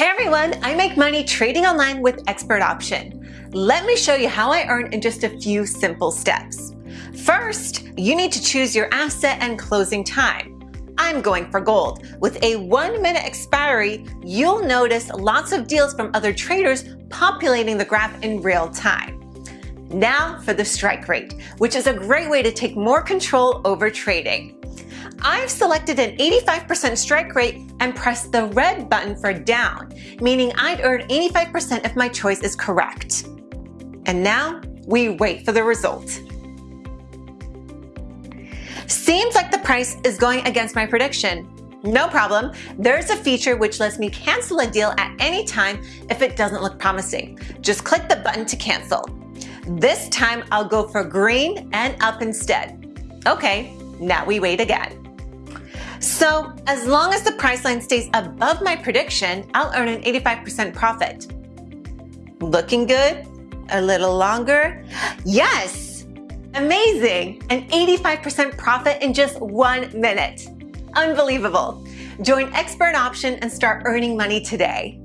Hey everyone, I make money trading online with Expert Option. Let me show you how I earn in just a few simple steps. First, you need to choose your asset and closing time. I'm going for gold. With a one minute expiry, you'll notice lots of deals from other traders populating the graph in real time. Now for the strike rate, which is a great way to take more control over trading. I've selected an 85% strike rate and pressed the red button for down, meaning I'd earn 85% if my choice is correct. And now we wait for the result. Seems like the price is going against my prediction. No problem, there's a feature which lets me cancel a deal at any time if it doesn't look promising. Just click the button to cancel. This time I'll go for green and up instead. Okay, now we wait again. So as long as the price line stays above my prediction, I'll earn an 85% profit. Looking good? A little longer? Yes! Amazing! An 85% profit in just one minute. Unbelievable. Join Expert Option and start earning money today.